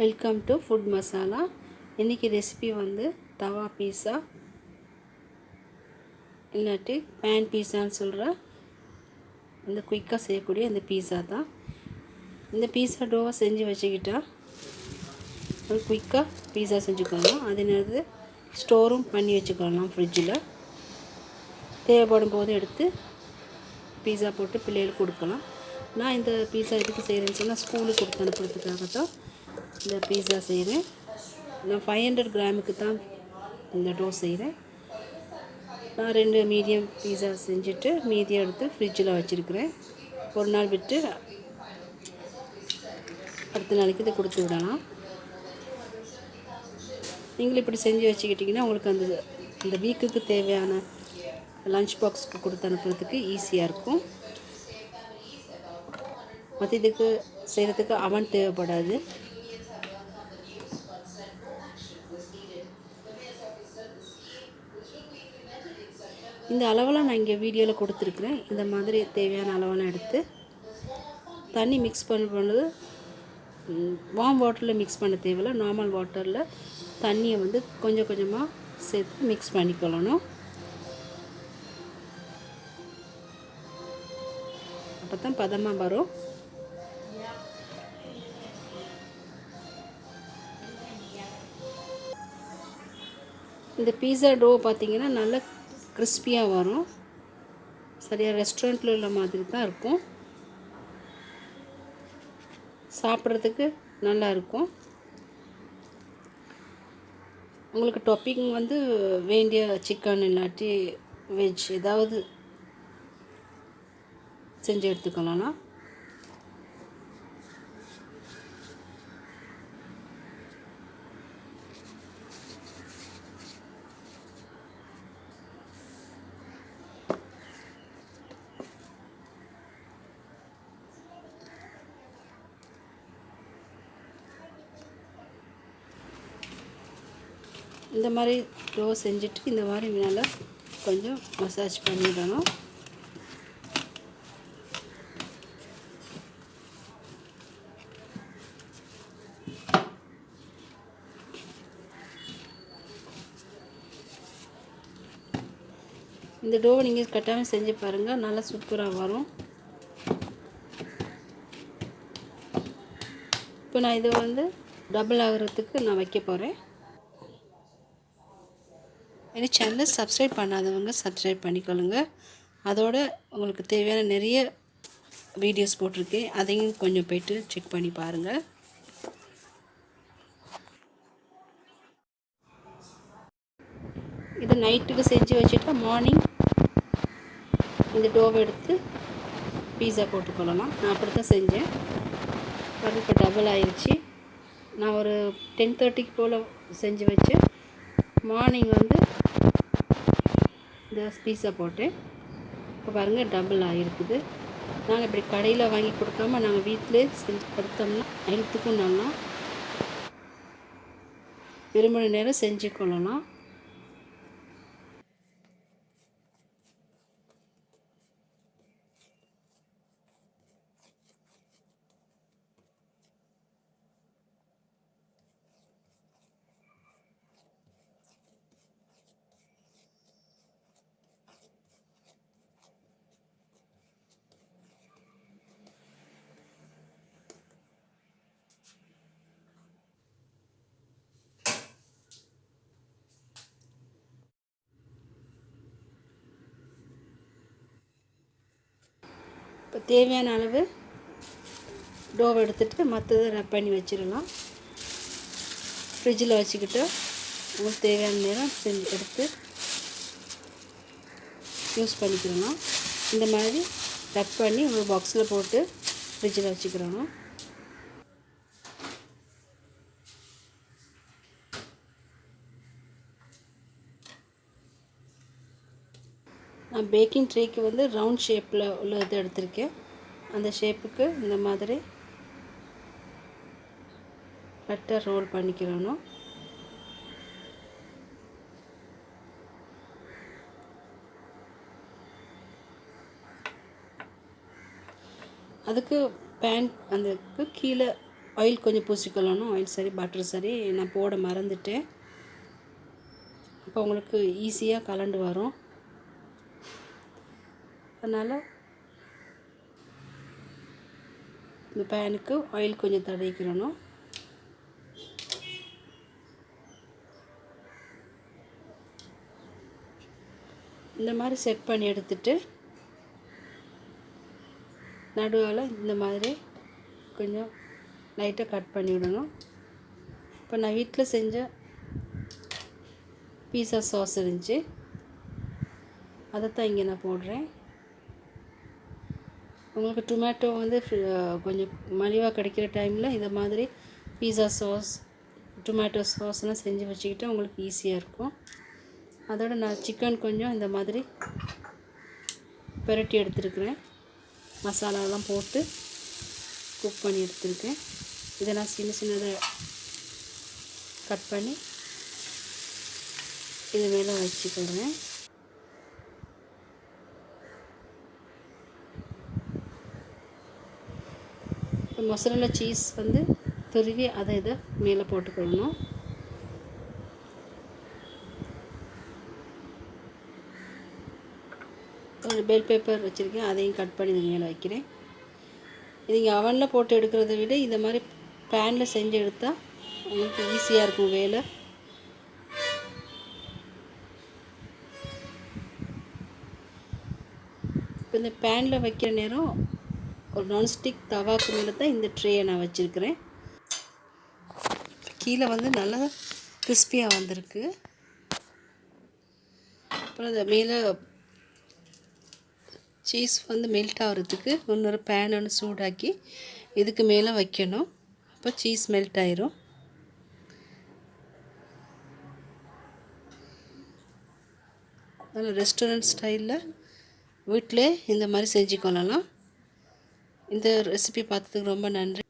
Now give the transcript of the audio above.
Welcome to food masala இன்றைக்கி recipe வந்து தவா பீஸா இல்லாட்டி பேன் பீஸான்னு சொல்கிற இந்த குயிக்காக செய்யக்கூடிய இந்த பீஸா தான். இந்த பீஸா டோவை செஞ்சு வச்சுக்கிட்டா ஒரு குயிக்காக பீஸா செஞ்சுக்கலாம் அதே நேரத்தில் ஸ்டோரும் பண்ணி வச்சுக்கலாம் ஃப்ரிட்ஜில் தேவைப்படும் போது எடுத்து பீஸா போட்டு பிள்ளைகளுக்கு கொடுக்கலாம். நான் இந்த பீஸா எதுக்கு செய்கிறேன்னு சொன்னால் ஸ்கூலுக்கு கொடுத்து அனுப்புறதுக்காக தான் இந்த பீஸா செய்கிறேன் நான் ஃபைவ் ஹண்ட்ரட் கிராமுக்கு தான் இந்த டோ செய்கிறேன் நான் ரெண்டு மீடியம் பீஸா செஞ்சுட்டு மீதியை எடுத்து ஃப்ரிட்ஜில் வச்சுருக்கிறேன். ஒரு நாள் விட்டு அடுத்த நாளைக்கு இதை கொடுத்து விடலாம். நீங்களும் இப்படி செஞ்சு வச்சுக்கிட்டிங்கன்னா உங்களுக்கு அந்த இந்த வீக்குக்கு தேவையான லஞ்ச் பாக்ஸ்க்கு கொடுத்து அனுப்புறதுக்கு ஈஸியாக இருக்கும். மற்ற இதுக்கு செய்கிறதுக்கு அவன் தேவைப்படாது. இந்த அளவெல்லாம் நான் இங்கே வீடியோவில் கொடுத்துருக்குறேன். இந்த மாதிரி தேவையான அளவெல்லாம் எடுத்து தண்ணி மிக்ஸ் பண்ண பண்ணது வார்ம் வாட்டரில் மிக்ஸ் பண்ண தேவையில்ல. நார்மல் வாட்டரில் தண்ணியை வந்து கொஞ்சம் கொஞ்சமாக சேர்த்து மிக்ஸ் பண்ணிக்கொள்ளணும். அப்போ தான் பதமாக வரும். இந்த பீஸா டோ பார்த்திங்கன்னா நல்லா கிறிஸ்பியாக வரும். சரியாக ரெஸ்டாரண்ட்டில் உள்ள மாதிரி தான் இருக்கும். சாப்பிட்றதுக்கு நல்லா இருக்கும். உங்களுக்கு டொப்பிங் வந்து வேண்டிய சிக்கன் இல்லாட்டி வெஜ் ஏதாவது செஞ்சு எடுத்துக்கலாம்னா? இந்த மாதிரி டோ செஞ்சுட்டு இந்த மாதிரி நல்லா கொஞ்சம் மசாஜ் பண்ணிடணும். இந்த டோவை நீங்கள் கட்டாமல் செஞ்சு பாருங்கள் நல்லா சூப்பராக வரும். இப்போ நான் இதை வந்து டபுள் ஆகிறதுக்கு நான் வைக்க போகிறேன் என் சேனலை சப்ஸ்கிரைப் பண்ணாதவங்க சப்ஸ்கிரைப் பண்ணிக்கொள்ளுங்க. அதோட உங்களுக்கு தேவையான நிறைய வீடியோஸ் போட்டிருக்கேன் அதையும் கொஞ்சம் போய்ட்டு செக் பண்ணி பாருங்கள் இது நைட்டுக்கு செஞ்சு வச்சுட்டா மார்னிங் இந்த டோவை எடுத்து பீஸா போட்டுக்கொள்ளலாம். நான் அப்படி தான் செஞ்சேன். அது இப்போ டபுள் ஆயிடுச்சு நான் ஒரு டென் தேர்ட்டிக்கு போல் செஞ்சு வச்சு மார்னிங் வந்து இந்த பீஸை போட்டேன் இப்போ பாருங்கள் டபுள் ஆகிருக்குது நாங்கள் இப்படி கடையில் வாங்கி கொடுக்காம நாங்கள் வீட்டிலே செஞ்சு கொடுத்தோம்னா ஹெல்த்துக்கும் நல்லா விரும்பின நேரம் செஞ்சு கொள்ளலாம். இப்போ தேவையான அளவு டோவை எடுத்துகிட்டு மற்றதை ரப் பண்ணி வச்சிடலாம். ஃப்ரிட்ஜில் வச்சுக்கிட்டு உங்களுக்கு தேவையான நேரம் செஞ்சு எடுத்து யூஸ் பண்ணிக்கிறோம் இந்த மாதிரி ரப் பண்ணி ஒரு பாக்ஸில் போட்டு ஃப்ரிட்ஜில் வச்சுக்கிறோம் நான் பேக்கிங் ட்ரேக்கு வந்து ரவுண்ட் ஷேப்பில் உள்ள இது எடுத்திருக்கேன். அந்த ஷேப்புக்கு இந்த மாதிரி பட்டர் ரோல் பண்ணிக்கிறணும் அதுக்கு பேன் அதுக்கு கீழே ஆயில் கொஞ்சம் பூசிக்கொள்ளணும் ஆயில் சரி பட்டர் சரி நான் போட மறந்துட்டேன். அப்போ உங்களுக்கு ஈஸியாக கலண்டு வரும். அதனால் இந்த பேனுக்கு ஆயில் கொஞ்சம் தடவிக்கிறணும். இந்த மாதிரி செட் பண்ணி எடுத்துட்டு நடுவில் இந்த மாதிரி கொஞ்சம் லைட்டாக கட் பண்ணி விடணும். இப்போ நான் வீட்டில் செஞ்ச பீஸா சாஸ் இருந்துச்சு. அதைத்தான் இங்கே நான் போடுறேன். உங்களுக்கு டொமேட்டோ வந்து கொஞ்சம் மலிவாக கிடைக்கிற டைமில் இந்த மாதிரி பீஸா சாஸ் டொமேட்டோ சாஸ்லாம் செஞ்சு வச்சுக்கிட்டு உங்களுக்கு ஈஸியாக இருக்கும். அதோட நான் சிக்கன் கொஞ்சம் இந்த மாதிரி பெரட்டி எடுத்துருக்குறேன். மசாலாலாம் போட்டு குக் பண்ணி எடுத்துருக்கேன். இதை நான் சின்ன சின்னதாக கட் பண்ணி இது மேலே வச்சுக்கிறேன். மொசரல்லா சீஸ் வந்து துருவி அதை இதை மேலே போட்டுக்கொள்ளணும் ஒரு பெல் பேப்பர் வச்சுருக்கேன் அதையும் கட் பண்ணி இது மேலே வைக்கிறேன். நீங்கள் அவனில் போட்டு எடுக்கிறத விட இந்த மாதிரி பேனில் செஞ்சு எடுத்தால் உங்களுக்கு ஈஸியாக இருக்கும் வேலை. இப்போ இந்த பேனில் வைக்கிற நேரம் ஒரு நான்ஸ்டிக் தவாக்கு மேலே தான் இந்த ட்ரேயை நான் வச்சுருக்கிறேன். கீழே வந்து நல்லா கிறிஸ்பியாக வந்திருக்கு. அப்புறம் அதை மேலே சீஸ் வந்து மெல்ட் ஆகிறதுக்கு இன்னொரு பேன் ஒன்று சூடாக்கி இதுக்கு மேலே வைக்கணும். அப்போ சீஸ் மெல்ட் ஆயிரும். அதனால் ரெஸ்டாரண்ட் ஸ்டைலில் வீட்டிலே இந்த மாதிரி செஞ்சு கொள்ளலாம். இந்த ரெசிபி பார்த்ததுக்கு ரொம்ப நன்றி.